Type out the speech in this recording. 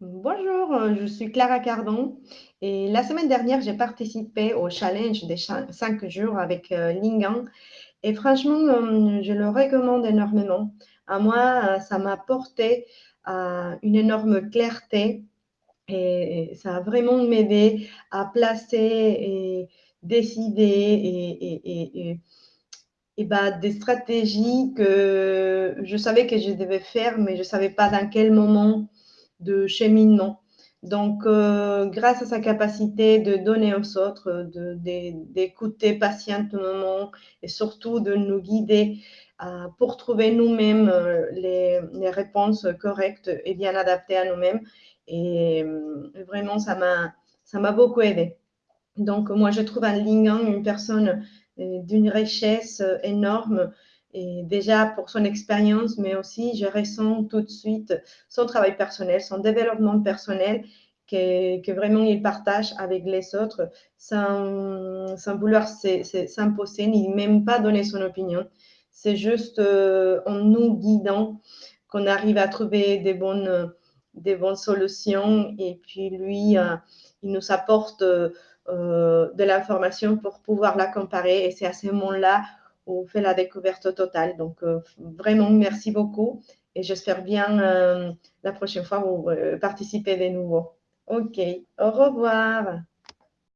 Bonjour, euh, je suis Clara Cardon et la semaine dernière, j'ai participé au challenge des 5 jours avec euh, Lingan et franchement, euh, je le recommande énormément. À moi, ça m'a apporté une énorme clarté et ça a vraiment m'aidé à placer et décider et, et, bah, des stratégies que je savais que je devais faire, mais je ne savais pas dans quel moment de cheminement. Donc, euh, grâce à sa capacité de donner aux autres, d'écouter patiemment et surtout de nous guider euh, pour trouver nous-mêmes euh, les, les, réponses correctes et bien adaptées à nous-mêmes. Et vraiment, ça m'a beaucoup aidé. Donc, moi, je trouve un Lingang une personne d'une richesse énorme et déjà pour son expérience, mais aussi je ressens tout de suite son travail personnel, son développement personnel que, vraiment il partage avec les autres sans, vouloir s'imposer ni même pas donner son opinion. C'est juste euh, en nous guidant qu'on arrive à trouver des bonnes, des bonnes solutions et puis lui, euh, il nous apporte euh, de l'information pour pouvoir la comparer et c'est à ce moment-là on fait la découverte totale. Donc, euh, vraiment, merci beaucoup et j'espère bien euh, la prochaine fois vous euh, participer de nouveau. OK, au revoir.